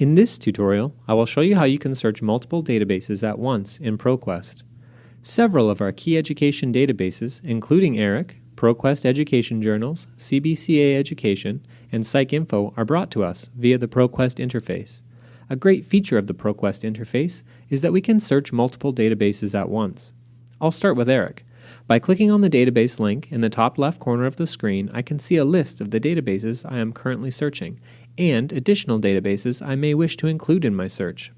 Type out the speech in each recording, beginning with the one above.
In this tutorial, I will show you how you can search multiple databases at once in ProQuest. Several of our key education databases, including ERIC, ProQuest Education Journals, CBCA Education, and PsycInfo are brought to us via the ProQuest interface. A great feature of the ProQuest interface is that we can search multiple databases at once. I'll start with ERIC. By clicking on the database link in the top left corner of the screen, I can see a list of the databases I am currently searching and additional databases I may wish to include in my search.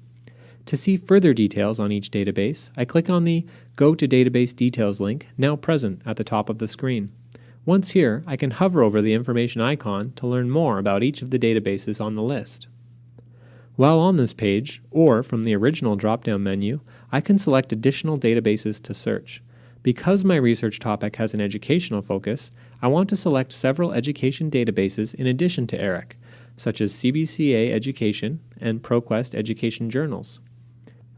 To see further details on each database, I click on the Go to Database Details link now present at the top of the screen. Once here, I can hover over the information icon to learn more about each of the databases on the list. While on this page, or from the original drop-down menu, I can select additional databases to search. Because my research topic has an educational focus, I want to select several education databases in addition to ERIC, such as CBCA Education and ProQuest Education Journals.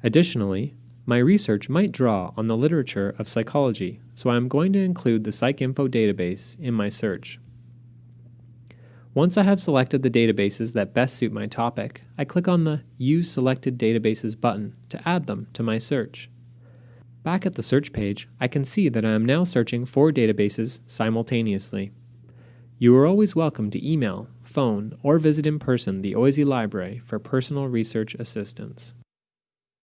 Additionally, my research might draw on the literature of psychology, so I am going to include the PsycInfo database in my search. Once I have selected the databases that best suit my topic, I click on the Use Selected Databases button to add them to my search. Back at the search page, I can see that I am now searching four databases simultaneously. You are always welcome to email, phone, or visit in person the OISE Library for personal research assistance.